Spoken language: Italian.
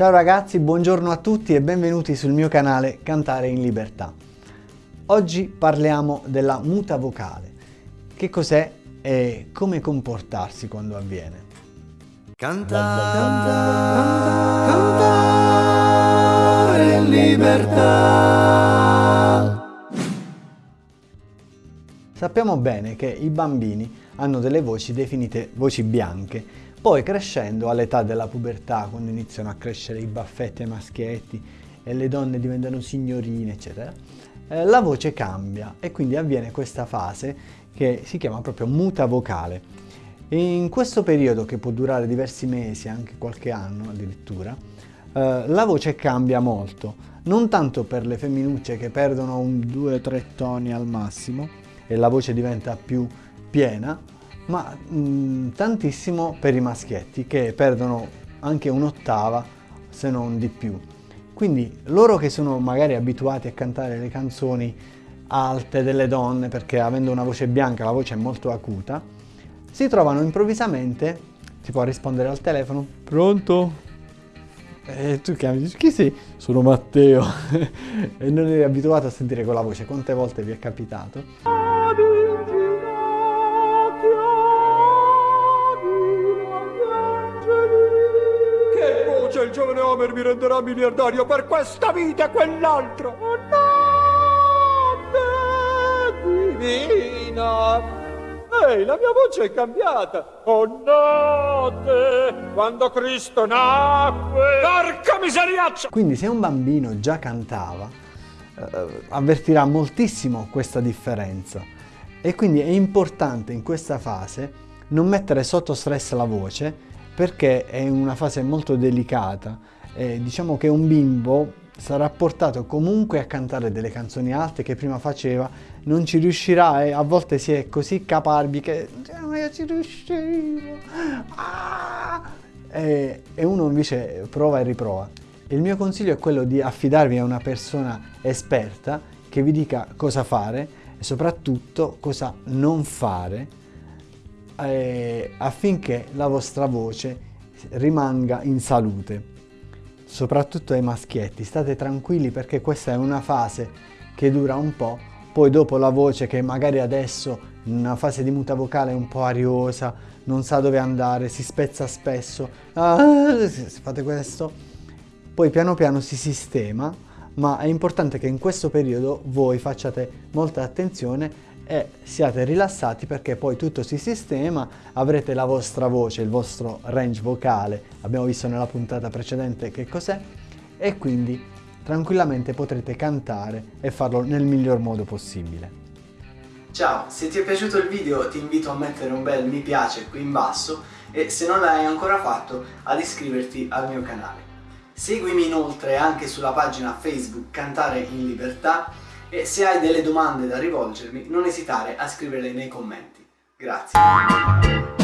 Ciao ragazzi, buongiorno a tutti e benvenuti sul mio canale Cantare in Libertà. Oggi parliamo della muta vocale. Che cos'è e come comportarsi quando avviene. Cantare, cantare, cantare in libertà. Sappiamo bene che i bambini hanno delle voci definite voci bianche, poi crescendo all'età della pubertà, quando iniziano a crescere i baffetti ai maschietti e le donne diventano signorine, eccetera, eh, la voce cambia. E quindi avviene questa fase che si chiama proprio muta vocale. In questo periodo, che può durare diversi mesi, anche qualche anno addirittura, eh, la voce cambia molto, non tanto per le femminucce che perdono un 2-3 toni al massimo, e la voce diventa più piena, ma mh, tantissimo per i maschietti che perdono anche un'ottava se non di più. Quindi loro che sono magari abituati a cantare le canzoni alte delle donne perché avendo una voce bianca la voce è molto acuta, si trovano improvvisamente, si può rispondere al telefono, pronto? E tu chiami, dici, chi sei? Sono Matteo. e non eri abituato a sentire quella voce, quante volte vi è capitato? Voce il giovane Homer mi renderà miliardario per questa vita e quell'altro. Oh, notte divina. Ehi, la mia voce è cambiata. Oh, notte, quando Cristo nacque. Porca miseriaccia! Quindi se un bambino già cantava, eh, avvertirà moltissimo questa differenza. E quindi è importante in questa fase non mettere sotto stress la voce perché è una fase molto delicata. Eh, diciamo che un bimbo sarà portato comunque a cantare delle canzoni alte che prima faceva, non ci riuscirà e a volte si è così caparbi che non io ci riuscivo. Ah! E, e uno invece prova e riprova. Il mio consiglio è quello di affidarvi a una persona esperta che vi dica cosa fare e soprattutto cosa non fare eh, affinché la vostra voce rimanga in salute. Soprattutto ai maschietti, state tranquilli perché questa è una fase che dura un po', poi dopo la voce che magari adesso in una fase di muta vocale è un po' ariosa, non sa dove andare, si spezza spesso, ah, fate questo, poi piano piano si sistema, ma è importante che in questo periodo voi facciate molta attenzione e siate rilassati perché poi tutto si sistema, avrete la vostra voce, il vostro range vocale, abbiamo visto nella puntata precedente che cos'è, e quindi tranquillamente potrete cantare e farlo nel miglior modo possibile. Ciao, se ti è piaciuto il video ti invito a mettere un bel mi piace qui in basso e se non l'hai ancora fatto ad iscriverti al mio canale. Seguimi inoltre anche sulla pagina Facebook Cantare in Libertà e se hai delle domande da rivolgermi non esitare a scriverle nei commenti. Grazie.